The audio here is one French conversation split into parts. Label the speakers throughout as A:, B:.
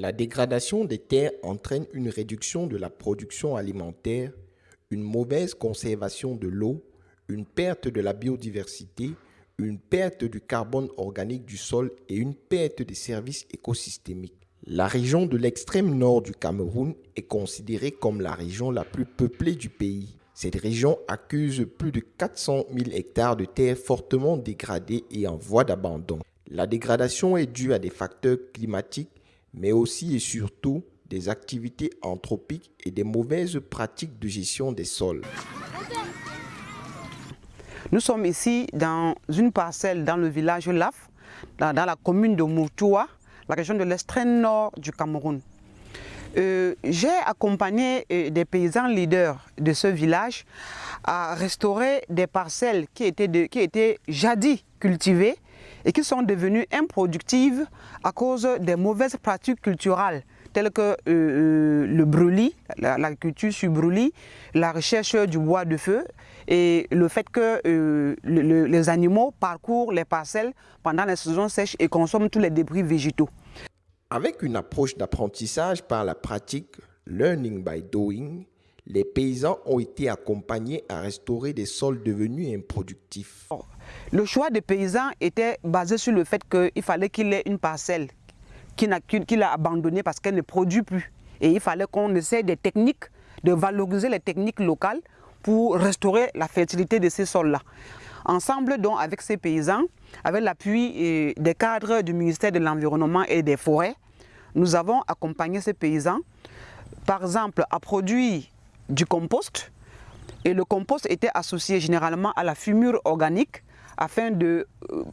A: La dégradation des terres entraîne une réduction de la production alimentaire, une mauvaise conservation de l'eau, une perte de la biodiversité, une perte du carbone organique du sol et une perte des services écosystémiques. La région de l'extrême nord du Cameroun est considérée comme la région la plus peuplée du pays. Cette région accuse plus de 400 000 hectares de terres fortement dégradées et en voie d'abandon. La dégradation est due à des facteurs climatiques, mais aussi et surtout des activités anthropiques et des mauvaises pratiques de gestion des sols.
B: Nous sommes ici dans une parcelle dans le village Laf, dans, la commune de Moutoua, la région de l'extrême nord du Cameroun. Euh, j'ai accompagné euh, des paysans leaders de ce village à restaurer des parcelles qui étaient, qui étaient jadis cultivées et qui sont devenues improductives à cause des mauvaises pratiques culturelles telles que euh, le brûlis, l'agriculture sur brûlis, la recherche du bois de feu et le fait que les animaux parcourent les parcelles pendant la saison sèche et consomment tous les débris végétaux.
A: Avec une approche d'apprentissage par la pratique, learning by doing, les paysans ont été accompagnés à restaurer des sols devenus improductifs.
B: Le choix des paysans était basé sur le fait qu'il fallait qu'il ait une parcelle qu'il a, abandonnée parce qu'elle ne produit plus. Et il fallait qu'on essaie des techniques, de valoriser les techniques locales pour restaurer la fertilité de ces sols-là. Ensemble donc avec ces paysans, avec l'appui euh, des cadres du ministère de l'Environnement et des Forêts, nous avons accompagné ces paysans, par exemple, à produire du compost. Et le compost était associé généralement à la fumure organique afin de euh,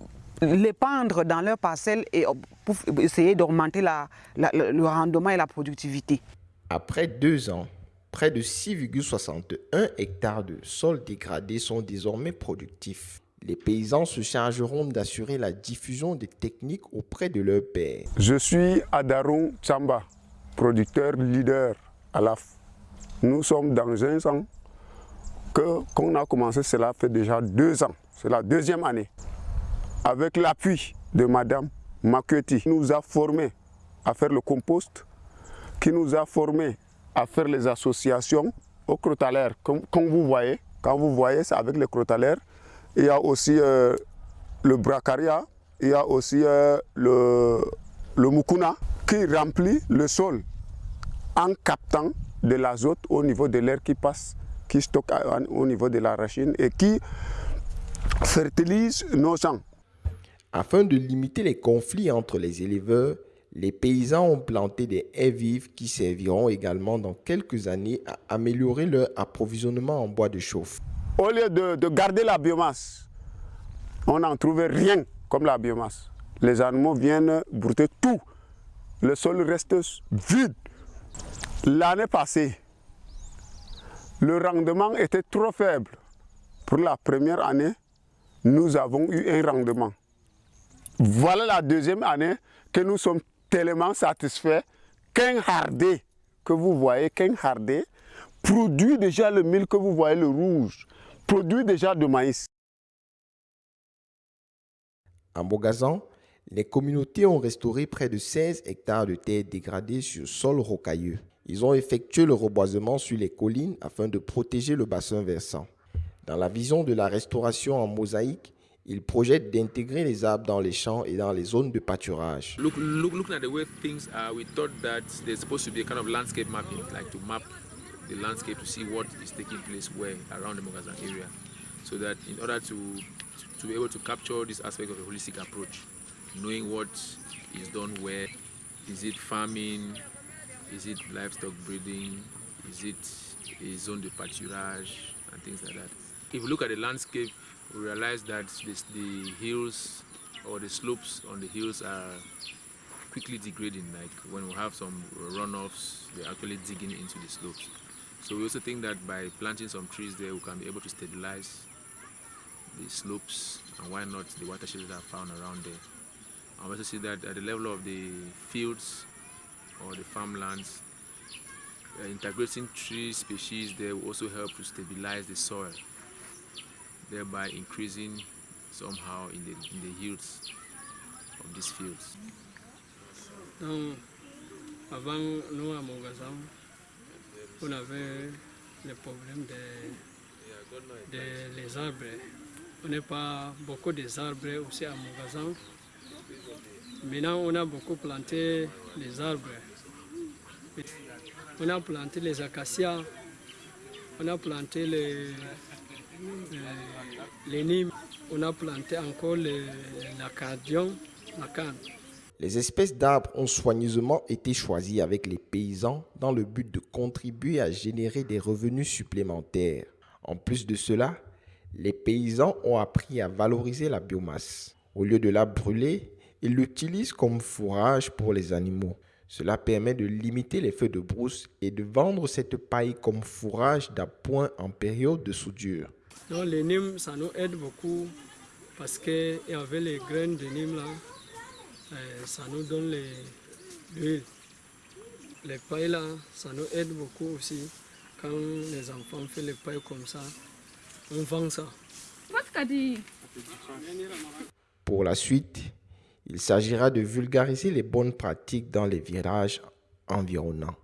B: l'épandre dans leurs parcelles et euh, pour essayer d'augmenter le rendement et la productivité.
A: Après deux ans, près de 6,61 hectares de sols dégradés sont désormais productifs. Les paysans se chargeront d'assurer la diffusion des techniques auprès de leurs pairs.
C: Je suis Adaron Chamba, producteur leader à l'AF. Nous sommes dans un an que qu'on a commencé, cela fait déjà deux ans. C'est la deuxième année. Avec l'appui de Madame Makueti, qui nous a formés à faire le compost, qui nous a formés à faire les associations aux crotalaires. Comme, vous voyez, quand vous voyez, c'est avec les crotalaires. Il y a aussi euh, le bracaria, il y a aussi euh, le, le mukuna qui remplit le sol en captant de l'azote au niveau de l'air qui passe, qui stocke au niveau de la racine et qui fertilise nos champs.
A: Afin de limiter les conflits entre les éleveurs, les paysans ont planté des haies vives qui serviront également dans quelques années à améliorer leur approvisionnement en bois de chauffe.
C: Au lieu de, garder la biomasse, on n'en trouvait rien comme la biomasse. Les animaux viennent brouter tout. Le sol reste vide. L'année passée, le rendement était trop faible. Pour la première année, nous avons eu un rendement. Voilà la deuxième année que nous sommes tellement satisfait qu'un hardé que vous voyez, qu'un hardé produit déjà le mil que vous voyez, le rouge, produit déjà de maïs.
A: En Bogazan, les communautés ont restauré près de 16 hectares de terres dégradées sur sol rocailleux. Ils ont effectué le reboisement sur les collines afin de protéger le bassin versant. Dans la vision de la restauration en mosaïque, il projette d'intégrer les arbres dans les champs et dans les zones de pâturage.
D: Look, look, looking at the way things are, we thought that there's supposed to be a kind of landscape mapping, like to map the landscape to see what is taking place where around the Mogazan area. So that in order to, to be able to capture this aspect of a holistic approach, knowing what is done where, is it farming, is it livestock breeding, is it a zone de pâturage, and things like that. If you look at the landscape we realize that this, the hills or the slopes on the hills are quickly degrading. Like when we have some runoffs they're actually digging into the slopes. So we also think that by planting some trees there we can be able to stabilize the slopes and why not the watersheds that are found around there? I also see that at the level of the fields or the farmlands uh, integrating tree species there will also help to stabilize the soil thereby increasing somehow in the, in the yields of these fields.
E: Avant, nous à Mogazan, on avait le problème des, des les arbres. On n'a pas beaucoup d'arbres aussi à Mogazan. Maintenant, on a beaucoup planté les arbres. On a planté les acacias, on a planté les, les, nimes, on a planté encore l'accordion, la canne.
A: Les espèces d'arbres ont soigneusement été choisies avec les paysans dans le but de contribuer à générer des revenus supplémentaires. En plus de cela, les paysans ont appris à valoriser la biomasse. Au lieu de la brûler, ils l'utilisent comme fourrage pour les animaux. Cela permet de limiter les feux de brousse et de vendre cette paille comme fourrage d'appoint en période de soudure.
E: Non, les nimes, ça nous aide beaucoup parce qu'avec les graines de nimes, là, euh, ça nous donne l'huile. Les pailles, là, ça nous aide beaucoup aussi. Quand les enfants font les pailles comme ça, on vend ça.
A: Pour la suite, il s'agira de vulgariser les bonnes pratiques dans les virages environnants.